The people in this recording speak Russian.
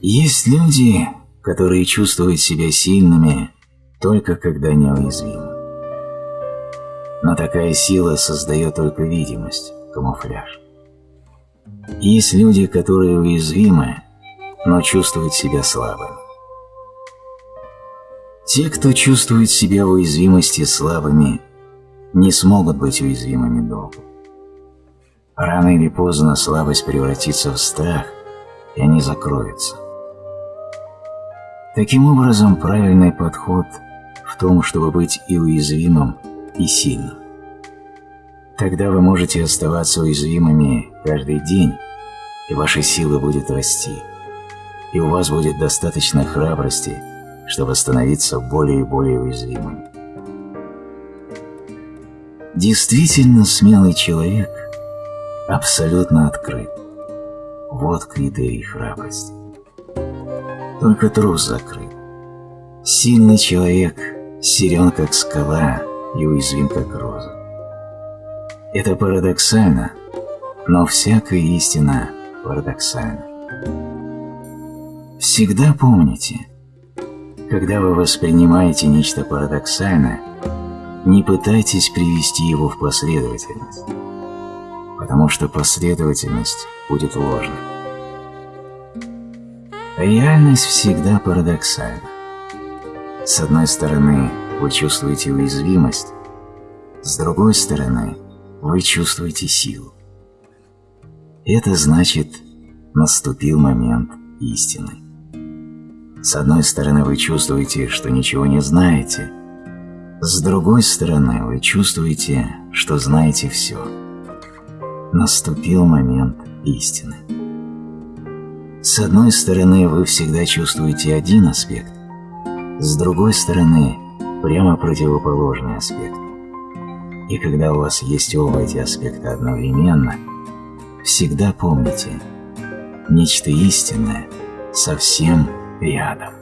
Есть люди, которые чувствуют себя сильными только когда неуязвимы. Но такая сила создает только видимость, камуфляж. Есть люди, которые уязвимы, но чувствуют себя слабыми. Те, кто чувствует себя уязвимости слабыми, не смогут быть уязвимыми долго. Рано или поздно слабость превратится в страх, и они закроются. Таким образом, правильный подход в том, чтобы быть и уязвимым, и сильным. Тогда вы можете оставаться уязвимыми каждый день, и ваша сила будет расти, и у вас будет достаточно храбрости, чтобы становиться более и более уязвимым. Действительно смелый человек абсолютно открыт. Вот критерий храбрости. Только трус закрыт. Сильный человек силен, как скала, и уязвим, как роза. Это парадоксально, но всякая истина парадоксальна. Всегда помните, когда вы воспринимаете нечто парадоксальное, не пытайтесь привести его в последовательность, потому что последовательность будет ложной. Реальность всегда парадоксальна. С одной стороны, вы чувствуете уязвимость, с другой стороны, вы чувствуете силу. Это значит, наступил момент истины. С одной стороны, вы чувствуете, что ничего не знаете, с другой стороны, вы чувствуете, что знаете все. Наступил момент истины. С одной стороны, вы всегда чувствуете один аспект, с другой стороны, прямо противоположный аспект. И когда у вас есть оба эти аспекта одновременно, всегда помните, нечто истинное совсем рядом.